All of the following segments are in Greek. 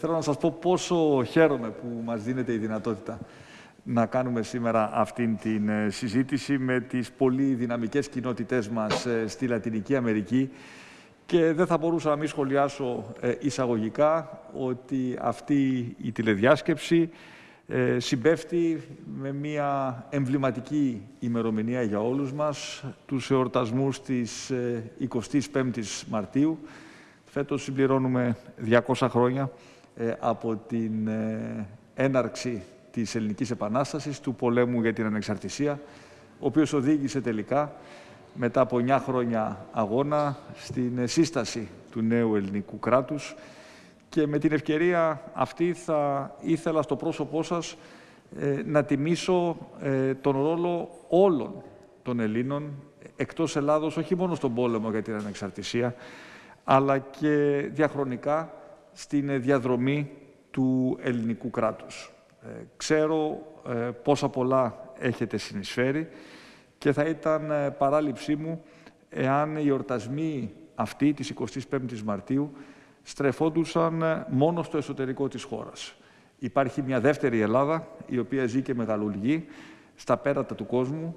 Θέλω να σας πω πόσο χαίρομαι που μας δίνεται η δυνατότητα να κάνουμε σήμερα αυτήν την ε, συζήτηση με τις πολύ δυναμικές κοινότητές μας ε, στη Λατινική Αμερική και δεν θα μπορούσα να μην σχολιάσω ε, εισαγωγικά ότι αυτή η τηλεδιάσκεψη συμπέφτει με μια εμβληματική ημερομηνία για όλους μας, τους εορτασμούς της 25ης Μαρτίου. Φέτος συμπληρώνουμε 200 χρόνια ε, από την ε, έναρξη της Ελληνικής Επανάστασης, του πολέμου για την ανεξαρτησία, ο οποίος οδήγησε τελικά, μετά από 9 χρόνια αγώνα, στην σύσταση του νέου ελληνικού κράτους. Και με την ευκαιρία αυτή θα ήθελα στο πρόσωπό σας ε, να τιμήσω τον ρόλο όλων των Ελλήνων εκτός Ελλάδος, όχι μόνο στον πόλεμο για την ανεξαρτησία, αλλά και διαχρονικά στην διαδρομή του ελληνικού κράτους. Ε, ξέρω ε, πόσα πολλά έχετε συνεισφέρει και θα ήταν ε, παράληψή μου εάν οι εορτασμοί αυτοί της 25ης Μαρτίου στρεφόντουσαν μόνο στο εσωτερικό της χώρας. Υπάρχει μια δεύτερη Ελλάδα, η οποία ζει και μεγαλουργεί στα πέρατα του κόσμου.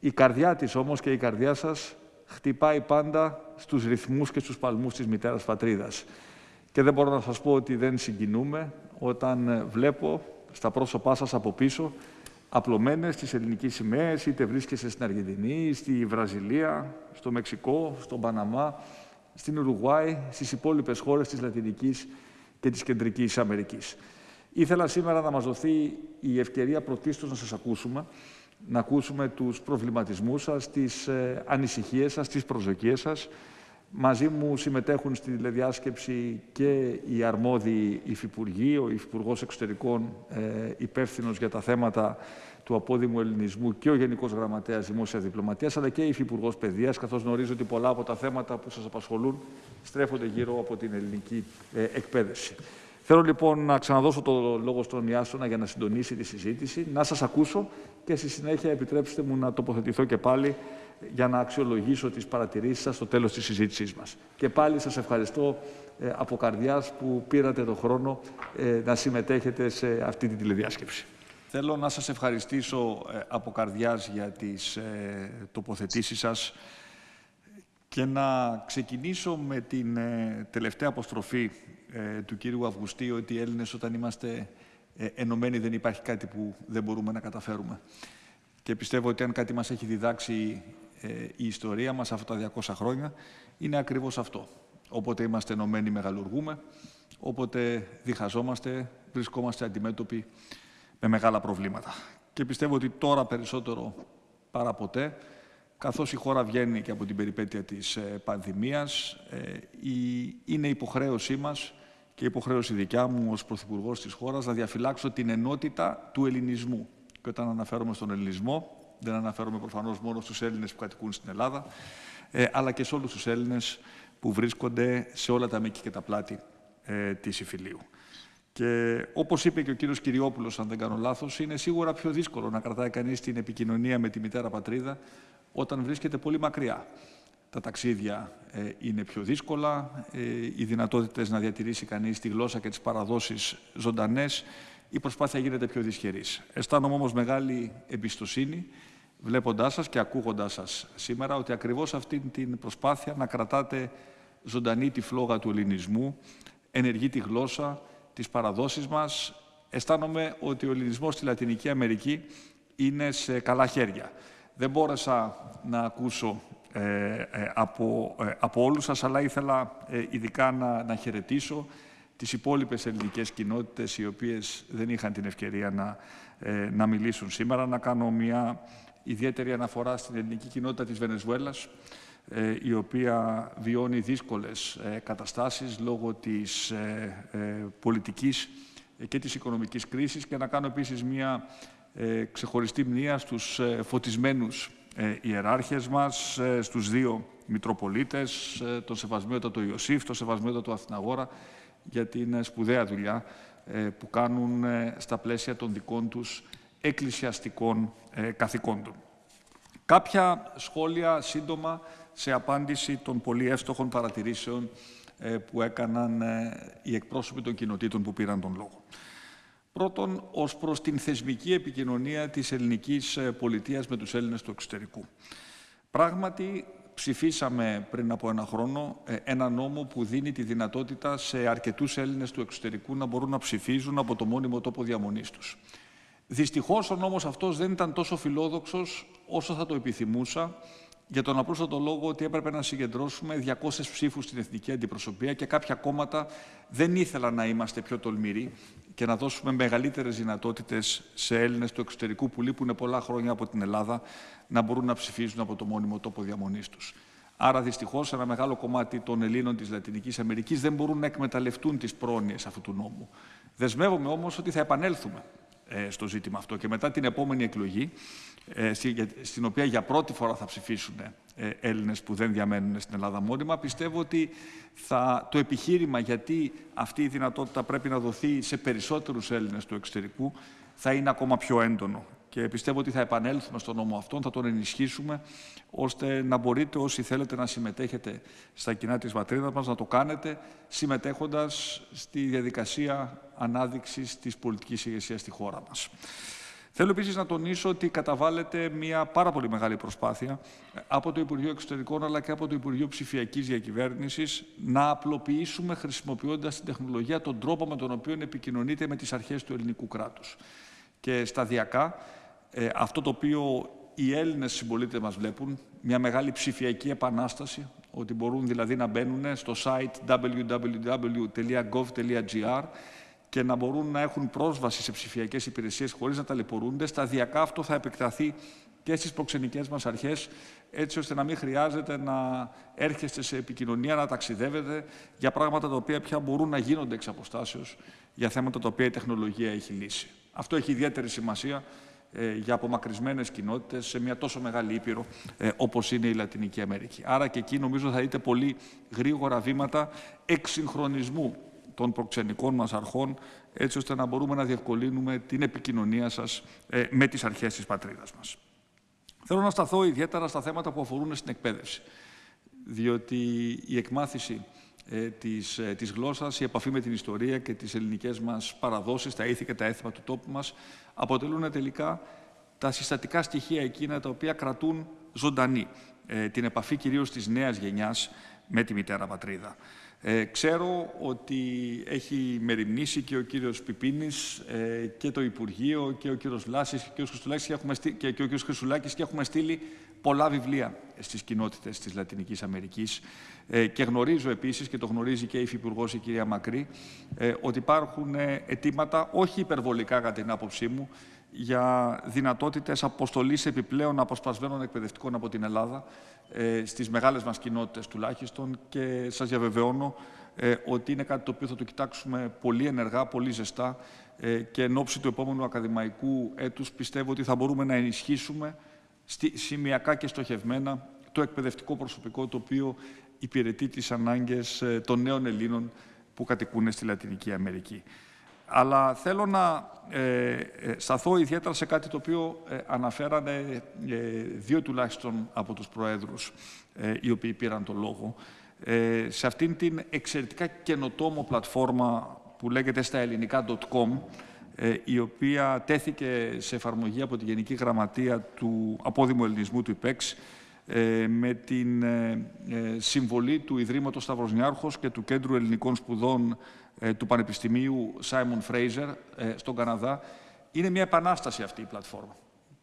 Η καρδιά της όμως και η καρδιά σας χτυπάει πάντα στους ρυθμούς και στους παλμούς της μητέρας πατρίδας. Και δεν μπορώ να σας πω ότι δεν συγκινούμε όταν ε, βλέπω στα πρόσωπά σας από πίσω απλωμένες τις ελληνικές σημαίες, είτε βρίσκεσαι στην Αργεντινή, στη Βραζιλία, στο Μεξικό, στον Παναμά, στην Ουρουγουάη, στις υπόλοιπες χώρες της Λατινικής και της Κεντρικής Αμερικής. Ήθελα σήμερα να μας δοθεί η ευκαιρία πρωτίστως να σας ακούσουμε, να ακούσουμε τους προβληματισμούς σας, τις ε, ανησυχίες σας, τις προσδοκίες σας, Μαζί μου συμμετέχουν στη τηλεδιάσκεψη και οι αρμόδιοι υφυπουργοί, ο Υφυπουργός Εξωτερικών ε, υπεύθυνος για τα θέματα του απόδημου ελληνισμού και ο Γενικός Γραμματέας Δημόσιας Διπλωματίας, αλλά και η Υφυπουργός Παιδείας, καθώς γνωρίζω ότι πολλά από τα θέματα που σας απασχολούν στρέφονται γύρω από την ελληνική ε, εκπαίδευση. Θέλω λοιπόν να ξαναδώσω το λόγο στον Ιάσονα για να συντονίσει τη συζήτηση, να σας ακούσω και στη συνέχεια επιτρέψτε μου να τοποθετηθώ και πάλι για να αξιολογήσω τις παρατηρήσεις σας στο τέλος της συζήτησής μας. Και πάλι σας ευχαριστώ ε, από καρδιάς που πήρατε τον χρόνο ε, να συμμετέχετε σε αυτή τη τηλεδιάσκεψη. Θέλω να σας ευχαριστήσω ε, από καρδιάς για τις ε, τοποθετήσεις σας και να ξεκινήσω με την τελευταία αποστροφή του κύριου Αυγουστή ότι οι Έλληνες όταν είμαστε ενωμένοι δεν υπάρχει κάτι που δεν μπορούμε να καταφέρουμε. Και πιστεύω ότι αν κάτι μας έχει διδάξει ε, η ιστορία μας αυτά τα 200 χρόνια είναι ακριβώς αυτό. Όποτε είμαστε ενωμένοι μεγαλουργούμε, όποτε διχαζόμαστε, βρισκόμαστε αντιμέτωποι με μεγάλα προβλήματα. Και πιστεύω ότι τώρα περισσότερο παρά ποτέ, καθώς η χώρα βγαίνει και από την περιπέτεια της ε, πανδημίας, ε, είναι υποχρέωσή μας και υποχρέωση δικιά μου ως Πρωθυπουργός της χώρας να διαφυλάξω την ενότητα του ελληνισμού. Και όταν αναφέρομαι στον ελληνισμό, δεν αναφέρομαι προφανώς μόνο στους Έλληνες που κατοικούν στην Ελλάδα, ε, αλλά και σε όλους τους Έλληνες που βρίσκονται σε όλα τα μήκη και τα πλάτη ε, της Ιφιλίου. Και όπως είπε και ο κύριος Κυριόπουλος, αν δεν κάνω λάθος, είναι σίγουρα πιο δύσκολο να κρατάει κανείς την επικοινωνία με τη μητέρα πατρίδα όταν βρίσκεται πολύ μακριά. Τα ταξίδια ε, είναι πιο δύσκολα, ε, οι δυνατότητες να διατηρήσει κανείς τη γλώσσα και τις παραδόσεις ζωντανές, η προσπάθεια γίνεται πιο δυσχερής. Αισθάνομαι όμως μεγάλη εμπιστοσύνη βλέποντάς σας και ακούγοντάς σας σήμερα ότι ακριβώς αυτή την προσπάθεια να κρατάτε ζωντανή τη φλόγα του ελληνισμού, ενεργεί τη γλώσσα, τις παραδόσεις μας. Αισθάνομαι ότι ο ελληνισμός στη Λατινική Αμερική είναι σε καλά χέρια. Δεν μπόρεσα να ακούσω ε, ε, από, ε, από όλους σας, αλλά ήθελα ειδικά να, να χαιρετήσω τις υπόλοιπες ελληνικές κοινότητες οι οποίες δεν είχαν την ευκαιρία να, να μιλήσουν σήμερα, να κάνω μια ιδιαίτερη αναφορά στην ελληνική κοινότητα της Βενεζουέλας, ε, η οποία βιώνει δύσκολες ε, καταστάσεις λόγω της ε, πολιτικής και της οικονομικής κρίσης. Και να κάνω επίσης μια ξεχωριστή μνήμα στους φωτισμένους ιεράρχες μας, στους δύο Μητροπολίτες, τον Σεβασμιότατο Ιωσήφ, τον Σεβασμιότατο Αθηναγόρα, για την σπουδαία δουλειά που κάνουν στα πλαίσια των δικών τους εκκλησιαστικών ε, καθηκόντων. Κάποια σχόλια σύντομα σε απάντηση των πολύ εύστοχων παρατηρήσεων που έκαναν οι εκπρόσωποι των κοινοτήτων που πήραν τον λόγο. Πρώτον, ως προς την θεσμική επικοινωνία της ελληνικής πολιτείας με τους Έλληνες του εξωτερικού. Πράγματι, ψηφίσαμε πριν από ένα χρόνο ένα νόμο που δίνει τη δυνατότητα σε αρκετούς Έλληνες του εξωτερικού να μπορούν να ψηφίζουν από το μόνιμο τόπο διαμονής τους. Δυστυχώς ο νόμος αυτός δεν ήταν τόσο φιλόδοξος όσο θα το επιθυμούσα για τον απλούστατο λόγο ότι έπρεπε να συγκεντρώσουμε 200 ψήφους στην εθνική αντιπροσωπεία και κάποια κόμματα δεν ήθελαν να είμαστε πιο τολμηροί και να δώσουμε μεγαλύτερες δυνατότητες σε Έλληνες του εξωτερικού που λείπουν πολλά χρόνια από την Ελλάδα να μπορούν να ψηφίζουν από το μόνιμο τόπο διαμονής τους. Άρα, δυστυχώς, ένα μεγάλο κομμάτι των Ελλήνων της Λατινικής Αμερικής δεν μπορούν να εκμεταλλευτούν τις πρόνοιες αυτού του νόμου. Δεσμεύομαι όμως ότι θα επανέλθουμε ε, στο ζήτημα αυτό. Και μετά την επόμενη εκλογή, ε, στην οποία για πρώτη φορά θα ψηφίσουν ε, Έλληνες που δεν διαμένουν στην Ελλάδα μόνιμα, πιστεύω ότι θα, το επιχείρημα γιατί αυτή η δυνατότητα πρέπει να δοθεί σε περισσότερους Έλληνες του εξωτερικού θα είναι ακόμα πιο έντονο και πιστεύω ότι θα επανέλθουμε στον νόμο αυτόν, θα τον ενισχύσουμε, ώστε να μπορείτε όσοι θέλετε να συμμετέχετε στα κοινά της πατρίδας μας, να το κάνετε συμμετέχοντας στη διαδικασία ανάδειξης της πολιτικής ηγεσίας στη χώρα μας. Θέλω επίσης να τονίσω ότι καταβάλλεται μια πάρα πολύ μεγάλη προσπάθεια από το Υπουργείο Εξωτερικών αλλά και από το Υπουργείο Ψηφιακής Διακυβέρνησης να απλοποιήσουμε χρησιμοποιώντας την τεχνολογία τον τρόπο με τον οποίο επικοινωνείται με τις αρχές του ελληνικού κράτους. Και σταδιακά ε, αυτό το οποίο οι Έλληνες συμπολίτε μας βλέπουν, μια μεγάλη ψηφιακή επανάσταση, ότι μπορούν δηλαδή να μπαίνουν στο site www.gov.gr και να μπορούν να έχουν πρόσβαση σε ψηφιακές υπηρεσίες χωρίς να ταλαιπωρούνται. Σταδιακά αυτό θα επεκταθεί και στις προξενικές μας αρχές, έτσι ώστε να μην χρειάζεται να έρχεστε σε επικοινωνία, να ταξιδεύετε για πράγματα τα οποία πια μπορούν να γίνονται εξ αποστάσεως, για θέματα τα οποία η τεχνολογία έχει λύσει. Αυτό έχει ιδιαίτερη σημασία ε, για απομακρυσμένες κοινότητες σε μια τόσο μεγάλη ήπειρο ε, όπως είναι η Λατινική Αμερική. Άρα και εκεί νομίζω θα δείτε πολύ γρήγορα βήματα εξυγχρονισμού των προξενικών μας αρχών, έτσι ώστε να μπορούμε να διευκολύνουμε την επικοινωνία σας ε, με τις αρχές της πατρίδας μας. Θέλω να σταθώ ιδιαίτερα στα θέματα που αφορούν στην εκπαίδευση, διότι η εκμάθηση ε, της, ε, της γλώσσας, η επαφή με την ιστορία και τις ελληνικές μας παραδόσεις, τα ήθη και τα έθιμα του τόπου μας, αποτελούν τελικά τα συστατικά στοιχεία εκείνα τα οποία κρατούν ζωντανή ε, την επαφή κυρίως της νέας γενιάς με τη μητέρα πατρίδα. Ε, ξέρω ότι έχει μεριμνήσει και ο κύριος Πιπίνης ε, και το Υπουργείο και ο κύριος Λάσης και ο, και, έχουμε και, και ο κύριος Χρυσουλάκης και έχουμε στείλει πολλά βιβλία στις κοινότητες της Λατινικής Αμερικής. Ε, και γνωρίζω επίσης, και το γνωρίζει και η Υφυπουργός η κυρία Μακρύ, ε, ότι υπάρχουν ε, αιτήματα, όχι υπερβολικά κατά την άποψή μου, για δυνατότητες αποστολής επιπλέον αποσπασμένων εκπαιδευτικών από την Ελλάδα ε, στις μεγάλες μας κοινότητες τουλάχιστον και σας διαβεβαιώνω ε, ότι είναι κάτι το οποίο θα το κοιτάξουμε πολύ ενεργά, πολύ ζεστά ε, και εν ώψη του επόμενου ακαδημαϊκού έτους πιστεύω ότι θα μπορούμε να ενισχύσουμε σημειακά και στοχευμένα το εκπαιδευτικό προσωπικό το οποίο υπηρετεί τις ανάγκες ε, των νέων Ελλήνων που κατοικούν στη Λατινική Αμερική. Αλλά θέλω να ε, ε, σταθώ ιδιαίτερα σε κάτι το οποίο ε, αναφέρανε δύο τουλάχιστον από τους Προέδρους οι οποίοι πήραν το λόγο. σε αυτήν την εξαιρετικά καινοτόμο πλατφόρμα που λέγεται στα ελληνικά.com η οποία τέθηκε σε εφαρμογή από τη Γενική Γραμματεία του Απόδημου Ελληνισμού του ΙΠΕΞ με την συμβολή του Ιδρύματος Σταυροσνιάρχος και του Κέντρου Ελληνικών Σπουδών ε, του Πανεπιστημίου Σάιμον Φρέιζερ στον Καναδά. Είναι μια επανάσταση αυτή η πλατφόρμα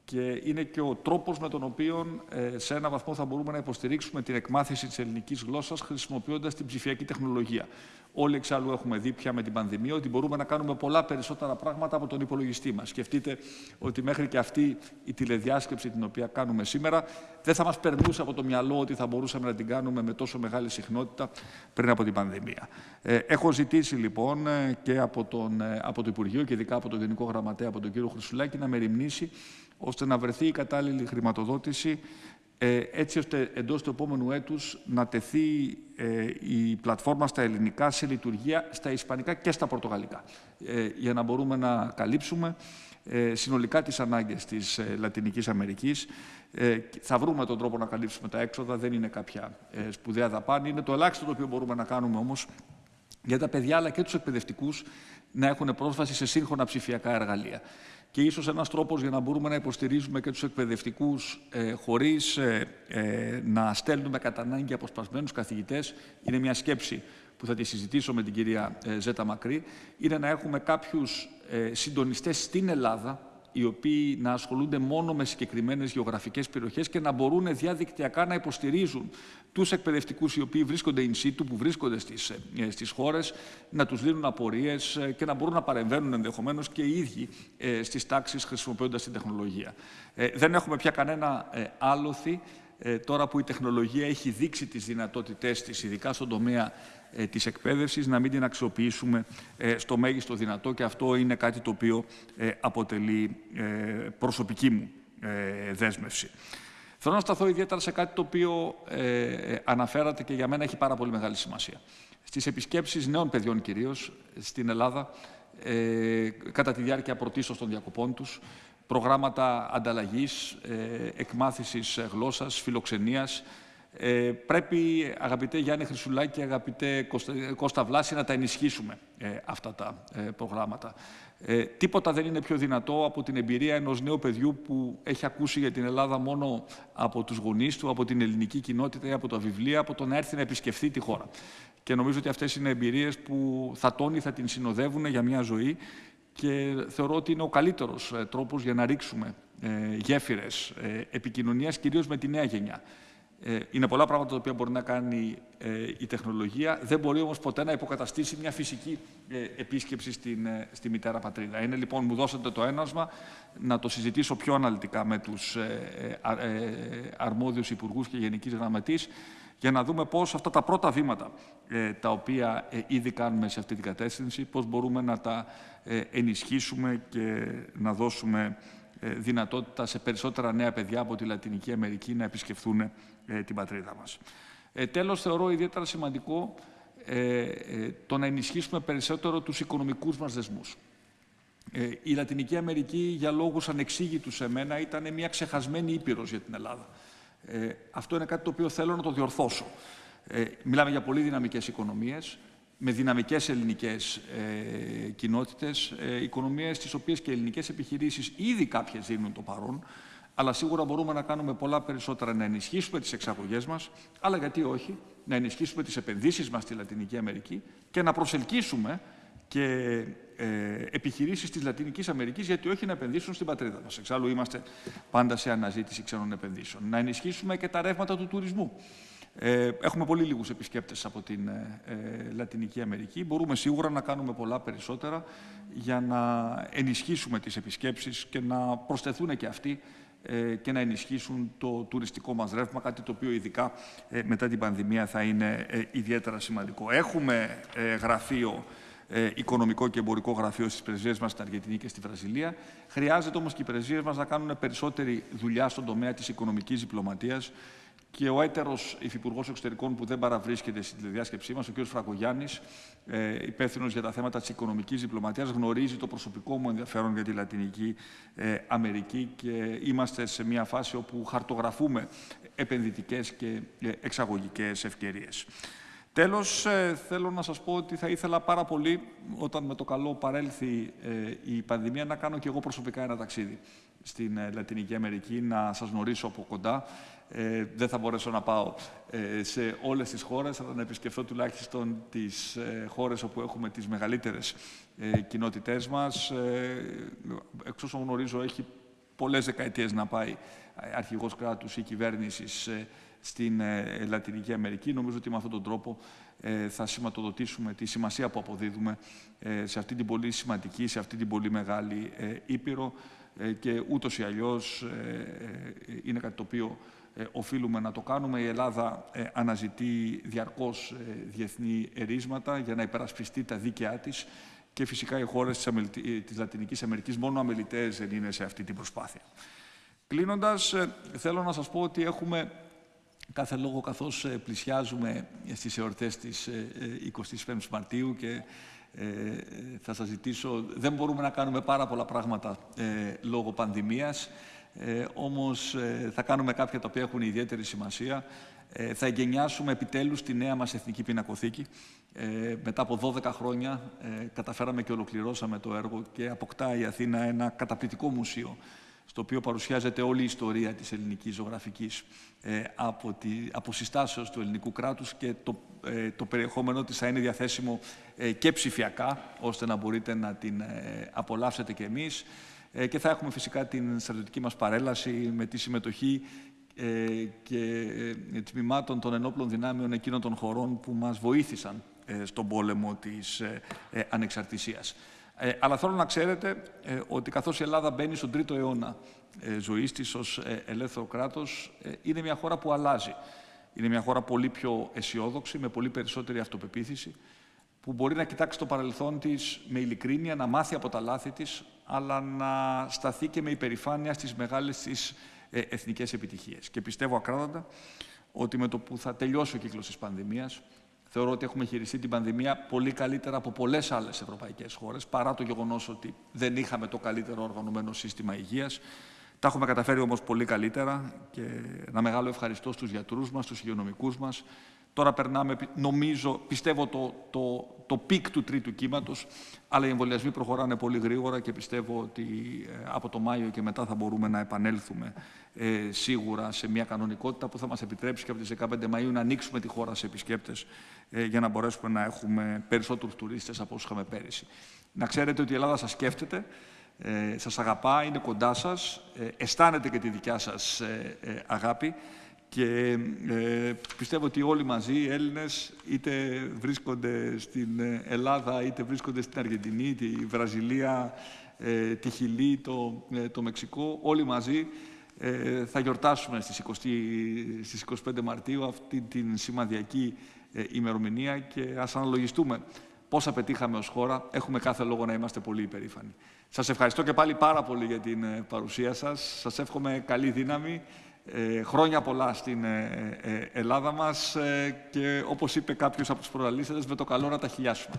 και είναι και ο τρόπος με τον οποίο ε, σε ένα βαθμό θα μπορούμε να υποστηρίξουμε την εκμάθηση της ελληνικής γλώσσας χρησιμοποιώντας την ψηφιακή τεχνολογία. Όλοι εξάλλου έχουμε δει πια με την πανδημία ότι μπορούμε να κάνουμε πολλά περισσότερα πράγματα από τον υπολογιστή μας. Σκεφτείτε ότι μέχρι και αυτή η τηλεδιάσκεψη την οποία κάνουμε σήμερα δεν θα μας περνούσε από το μυαλό ότι θα μπορούσαμε να την κάνουμε με τόσο μεγάλη συχνότητα πριν από την πανδημία. Ε, έχω ζητήσει λοιπόν ε, και από, τον, από το Υπουργείο και ειδικά από τον Γενικό Γραμματέα, από τον κύριο Χρυσουλάκη, να μεριμνήσει ώστε να βρεθεί η κατάλληλη χρηματοδότηση ε, έτσι ώστε εντός του επόμενου έτους να τεθεί ε, η πλατφόρμα στα ελληνικά σε λειτουργία στα ισπανικά και στα πορτογαλικά, ε, για να μπορούμε να καλύψουμε συνολικά τις ανάγκες της Λατινικής Αμερικής. Θα βρούμε τον τρόπο να καλύψουμε τα έξοδα, δεν είναι κάποια σπουδαία δαπάνη, είναι το ελάχιστο το οποίο μπορούμε να κάνουμε όμως για τα παιδιά αλλά και τους εκπαιδευτικούς να έχουν πρόσβαση σε σύγχρονα ψηφιακά εργαλεία και ίσως ένας τρόπος για να μπορούμε να υποστηρίζουμε και τους εκπαιδευτικούς ε, χωρίς ε, ε, να στέλνουμε κατά ανάγκη αποσπασμένους καθηγητές είναι μια σκέψη που θα τη συζητήσω με την κυρία ε, Ζέτα Μακρύ, είναι να έχουμε κάποιους ε, συντονιστές στην Ελλάδα οι οποίοι να ασχολούνται μόνο με συγκεκριμένες γεωγραφικές περιοχές και να μπορούν διαδικτυακά να υποστηρίζουν τους εκπαιδευτικούς οι οποίοι βρίσκονται in situ, που βρίσκονται στις, ε, στις χώρες, να τους δίνουν απορίες ε, και να μπορούν να παρεμβαίνουν ενδεχομένως και οι ίδιοι ε, στις τάξεις χρησιμοποιώντας την τεχνολογία. Δεν έχουμε πια κανένα άλοθη τώρα που η τεχνολογία έχει δείξει τις δυνατότητές της, ειδικά στον τομέα ε, της εκπαίδευσης, να μην την αξιοποιήσουμε ε, στο μέγιστο δυνατό και αυτό είναι κάτι το οποίο ε, αποτελεί προσωπική μου δέσμευση. Θέλω να σταθώ ιδιαίτερα σε κάτι το οποίο αναφέρατε και για μένα έχει πάρα πολύ μεγάλη σημασία. Στις επισκέψεις νέων παιδιών κυρίως στην Ελλάδα, κατά τη διάρκεια πρωτίστως των διακοπών τους, προγράμματα ανταλλαγής, εκμάθησης γλώσσας, φιλοξενίας, ε, πρέπει, αγαπητέ Γιάννη Χρυσουλάκη, αγαπητέ Κώστα, Κώστα Βλάση, να τα ενισχύσουμε ε, αυτά τα ε, προγράμματα. Ε, τίποτα δεν είναι πιο δυνατό από την εμπειρία ενός νέου παιδιού που έχει ακούσει για την Ελλάδα μόνο από τους γονείς του, από την ελληνική κοινότητα ή από τα βιβλία, από το να έρθει να επισκεφθεί τη χώρα. Και νομίζω ότι αυτές είναι εμπειρίες που θα τόνει, θα την συνοδεύουν για μια ζωή και θεωρώ ότι είναι ο καλύτερος τρόπος για να ρίξουμε γέφυρες επικοινωνίας, κυρίως με τη νέα γενιά. Ε, είναι πολλά πράγματα τα οποία μπορεί να κάνει ε, η τεχνολογία. Δεν μπορεί όμως ποτέ να υποκαταστήσει μια φυσική ε, επίσκεψη στην, ε, στη μητέρα πατρίδα. Είναι λοιπόν, μου δώσατε το ένασμα να το συζητήσω πιο αναλυτικά με τους ε, αρμόδιους υπουργούς και γενικής γραμματής για να δούμε πώς αυτά τα πρώτα βήματα τα οποία ήδη κάνουμε σε αυτή την κατεύθυνση, πώς μπορούμε να τα ενισχύσουμε και να δώσουμε δυνατότητα σε περισσότερα νέα παιδιά από τη Λατινική Αμερική να επισκεφθούν ε, την πατρίδα μας. Ε, τέλος, θεωρώ ιδιαίτερα σημαντικό ε, ε, το να ενισχύσουμε περισσότερο τους οικονομικούς μας δεσμούς. Ε, η Λατινική Αμερική, για λόγους ανεξήγητους σε μένα, ήταν μια ξεχασμένη ήπειρος για την Ελλάδα. Ε, αυτό είναι κάτι το οποίο θέλω να το διορθώσω. Ε, μιλάμε για πολύ δυναμικές οικονομίες, με δυναμικές ελληνικές ε, κοινότητες, ε, οικονομίες τις οποίες και ελληνικές επιχειρήσεις ήδη κάποιες δίνουν το παρόν, αλλά σίγουρα μπορούμε να κάνουμε πολλά περισσότερα, να ενισχύσουμε τις εξαγωγές μας, αλλά γιατί όχι, να ενισχύσουμε τις επενδύσεις μας στη Λατινική Αμερική και να προσελκύσουμε και ε, επιχειρήσεις της Λατινικής Αμερικής, γιατί όχι να επενδύσουν στην πατρίδα μας. Εξάλλου είμαστε πάντα σε αναζήτηση ξένων επενδύσεων. Να ενισχύσουμε και τα ρεύματα του τουρισμού. Ε, έχουμε πολύ λίγους επισκέπτες από την ε, ε, Λατινική Αμερική. Μπορούμε σίγουρα να κάνουμε πολλά περισσότερα για να ενισχύσουμε τις επισκέψεις και να προσθεθούν και αυτοί ε, και να ενισχύσουν το τουριστικό μας ρεύμα, κάτι το οποίο ειδικά ε, μετά την πανδημία θα είναι ιδιαίτερα σημαντικό. Έχουμε γραφείο οικονομικό και εμπορικό γραφείο στις πρεσβείες μας στην Αργεντινή και στη Βραζιλία. Χρειάζεται όμως και οι πρεσβείες μας να κάνουν περισσότερη δουλειά στον τομέα της οικονομικής διπλωματίας και ο έτερος υφυπουργός εξωτερικών που δεν παραβρίσκεται στη διάσκεψή μας, ο κ. Φραγκογιάννη, ε, υπεύθυνος για τα θέματα της οικονομικής διπλωματίας, γνωρίζει το προσωπικό μου ενδιαφέρον για τη Λατινική ε, Αμερική και είμαστε σε μια φάση όπου χαρτογραφούμε επενδυτικές και ε, εξαγωγικές ευκαιρίες. Τέλος, ε, θέλω να σας πω ότι θα ήθελα πάρα πολύ, όταν με το καλό παρέλθει ε, η πανδημία, να κάνω και εγώ προσωπικά ένα ταξίδι στην ε, Λατινική Αμερική, να σας γνωρίσω από κοντά. Ε, δεν θα μπορέσω να πάω σε όλες τις χώρες, αλλά να επισκεφθώ τουλάχιστον τις ε, χώρες όπου έχουμε τις μεγαλύτερες ε, κοινότητές μας. Ε, εξ όσων γνωρίζω, έχει πολλές δεκαετίες να πάει αρχηγός κράτους ή κυβέρνησης στην ε, Λατινική Αμερική. Νομίζω ότι με αυτόν τον τρόπο ε, θα σηματοδοτήσουμε τη σημασία που αποδίδουμε ε, σε αυτή την πολύ σημαντική, σε αυτή την πολύ μεγάλη Ήπειρο και ούτως ή αλλιώς είναι κάτι το οποίο οφείλουμε να το κάνουμε. Η Ελλάδα αναζητεί διαρκώς διεθνή ερίσματα για να υπερασπιστεί τα δίκαιά της και φυσικά οι χώρες της Λατινικής Αμερικής μόνο αμελητές δεν είναι σε αυτή την προσπάθεια. Κλείνοντας, θέλω να σας πω ότι έχουμε κάθε λόγο καθώς πλησιάζουμε στις εορτές της 25ης Μαρτίου και θα σας ζητήσω, δεν μπορούμε να κάνουμε πάρα πολλά πράγματα λόγω πανδημίας, όμως θα κάνουμε κάποια τα οποία έχουν ιδιαίτερη σημασία. Ε, θα εγκαινιάσουμε επιτέλους τη νέα μας Εθνική Πινακοθήκη. Ε, μετά από 12 χρόνια ε, καταφέραμε και ολοκληρώσαμε το έργο και αποκτά η Αθήνα ένα καταπληκτικό μουσείο στο οποίο παρουσιάζεται όλη η ιστορία της ελληνικής ζωγραφικής ε, από, τη, από συστάσεως του ελληνικού κράτους και το, ε, το περιεχόμενο της θα είναι διαθέσιμο ε, και ψηφιακά, ώστε να μπορείτε να την απολαύσετε και εμείς. Και θα έχουμε φυσικά την στρατιωτική μας παρέλαση με τη συμμετοχή ε, και ε, τμήματων των ενόπλων δυνάμεων εκείνων των χωρών που μας βοήθησαν ε, στον πόλεμο της ανεξαρτησίας. Αλλά θέλω να ξέρετε ότι καθώς η Ελλάδα μπαίνει στον τρίτο αιώνα ζωής της ως ελεύθερο κράτος, είναι μια χώρα που αλλάζει. Είναι μια χώρα πολύ πιο αισιόδοξη, με πολύ περισσότερη αυτοπεποίθηση, που μπορεί να κοιτάξει το παρελθόν της με ειλικρίνεια, να μάθει από τα λάθη της, αλλά να σταθεί και με υπερηφάνεια στις μεγάλες της ε, εθνικές επιτυχίες. Και πιστεύω ακράδαντα ότι με το που θα τελειώσει ο κύκλος της πανδημίας, θεωρώ ότι έχουμε χειριστεί την πανδημία πολύ καλύτερα από πολλές άλλες ευρωπαϊκές χώρες, παρά το γεγονός ότι δεν είχαμε το καλύτερο οργανωμένο σύστημα υγείας. Τα έχουμε καταφέρει όμως πολύ καλύτερα και ένα μεγάλο ευχαριστώ στους γιατρούς μας, στους υγειονομικούς μας, Τώρα περνάμε, νομίζω, πιστεύω, το, το, το peak του τρίτου κύματος, αλλά οι εμβολιασμοί προχωράνε πολύ γρήγορα και πιστεύω ότι ε, από το Μάιο και μετά θα μπορούμε να επανέλθουμε ε, σίγουρα σε μια κανονικότητα που θα μας επιτρέψει και από τις 15 Μαΐου να ανοίξουμε τη χώρα σε επισκέπτες ε, για να μπορέσουμε να έχουμε περισσότερους τουρίστες από όσους είχαμε πέρυσι. Να ξέρετε ότι η Ελλάδα σας σκέφτεται, ε, σας αγαπά, είναι κοντά σας, ε, αισθάνεται και τη δικιά σας ε, αγάπη και ε, πιστεύω ότι όλοι μαζί οι Έλληνες είτε βρίσκονται στην Ελλάδα είτε βρίσκονται στην Αργεντινή, τη Βραζιλία, ε, τη Χιλή, το, ε, το Μεξικό, όλοι μαζί ε, θα γιορτάσουμε στις, 20, στις 25 Μαρτίου αυτή την σημαδιακή ημερομηνία και ας αναλογιστούμε πόσα πετύχαμε ως χώρα. Έχουμε κάθε λόγο να είμαστε πολύ υπερήφανοι. Σας ευχαριστώ και πάλι πάρα πολύ για την παρουσία σας. Σας εύχομαι καλή δύναμη ε, χρόνια πολλά στην ε, ε, Ελλάδα μας και όπως είπε κάποιος από τους προλαλήσαντες, με το καλό να τα χιλιάσουμε.